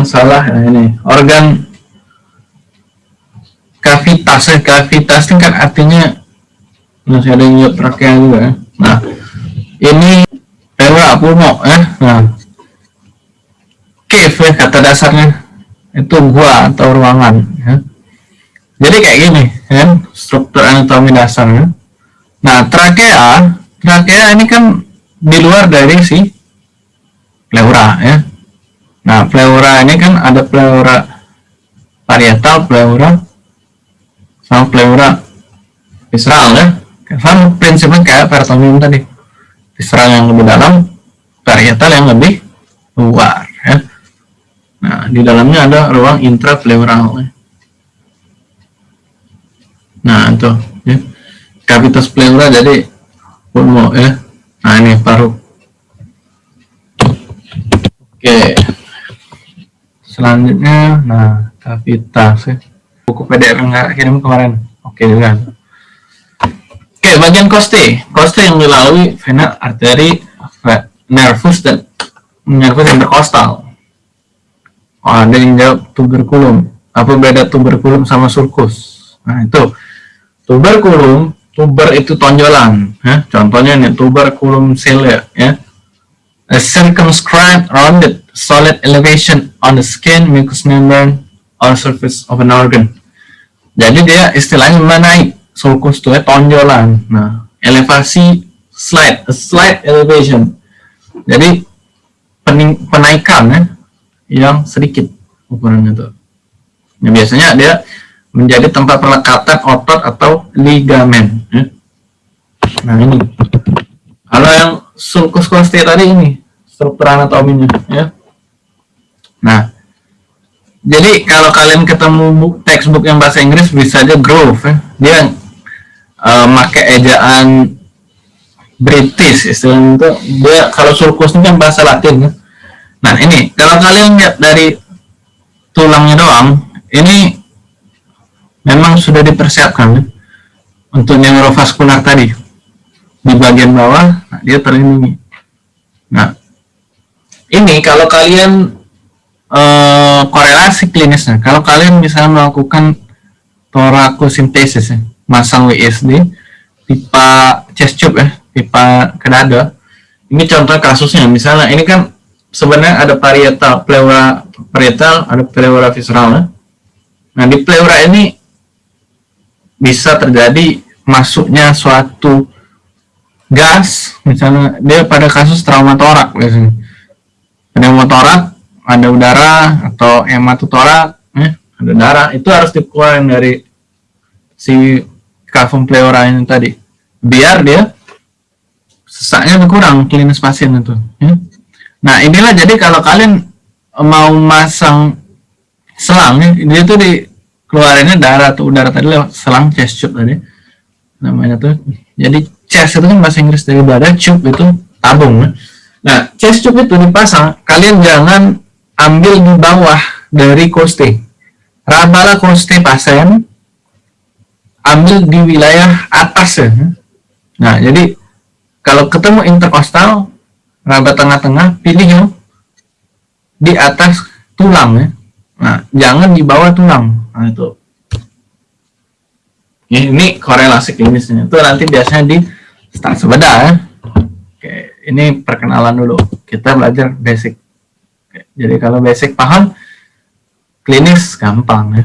yang salah. Nah ini. Organ kavitas. Ya kavitas ini kan artinya masih ada yang trakea juga ya. nah ini pleura pulmo ya nah cave ya kata dasarnya. Itu gua atau ruangan ya jadi kayak gini ya struktur anatomi dasarnya nah trakea trakea ini kan di luar dari si pleura ya nah pleura ini kan ada pleura parietal pleura sama pleura visceral ya. Sama prinsipnya kayak peritoneum tadi. Visceral yang lebih dalam parietal yang lebih luar ya. Nah di dalamnya ada ruang intrapleural ya. nah itu ya. Kavitas pleura jadi pulmo ya. Nah ini paru. Oke selanjutnya nah kavitas ya buku PDF yang nggak kirim kemarin. Oke juga. Oke, bagian koste. Koste yang dilalui vena, arteri, nervus dan nervus interkostal. Oh, ada yang jawab tuberkulum. Apa beda tuberkulum sama sulcus? Nah, itu. Tuberkulum, tuber itu tonjolan. Ya. Contohnya nih, tuberculum cilia. Ya. A circumscribed, rounded, solid elevation on the skin, mucous membrane, or surface of an organ. Jadi dia istilahnya menaik sulcus itu ya tonjolan. Nah, elevasi slide, a slide elevation. Jadi pening, penaikan ya yang sedikit ukurannya itu. Nah, biasanya dia menjadi tempat perlekatan otot atau ligamen. Ya. Nah ini. Kalau yang sulcus costae tadi ini struktur anatominya ya. Nah, jadi kalau kalian ketemu textbook yang bahasa Inggris bisa aja Grove ya. Dia uh, pakai ejaan British istilahnya itu dia kalau sulcus ini kan bahasa Latin ya. Nah ini kalau kalian lihat dari tulangnya doang ini memang sudah dipersiapkan ya, untuk neurovaskular tadi di bagian bawah nah, dia terlindungi. Nah ini kalau kalian uh, korelasi klinisnya. Kalau kalian misalnya melakukan torakosintesis ya, masang WSD, pipa chest tube ya, pipa ke dada. Ini contoh kasusnya, misalnya ini kan sebenarnya ada parietal, pleura parietal, ada pleura visceral ya. Nah di pleura ini bisa terjadi masuknya suatu gas, misalnya dia pada kasus trauma torak biasanya. Trauma torak ada udara atau hematotorak eh, ada darah itu harus dikeluarkan dari si kavum pleura ini tadi biar dia sesaknya berkurang klinis pasien itu ya. nah inilah jadi kalau kalian mau masang selang ya, dia tuh di keluarinnya darah atau udara tadi lewat selang chest tube tadi namanya tuh jadi chest itu kan bahasa Inggris dari badan tube itu tabung ya. nah chest tube itu dipasang kalian jangan ambil di bawah dari koste. Rabala koste pasien, ambil di wilayah atas ya. Nah, jadi kalau ketemu interkostal, raba tengah-tengah, pilih yang di atas tulang ya. Nah, jangan di bawah tulang. Nah, itu. Ini korelasi klinisnya. Itu nanti biasanya di start sebedah ya. Oke, ini perkenalan dulu. Kita belajar basic. Jadi kalau basic paham, klinis gampang ya.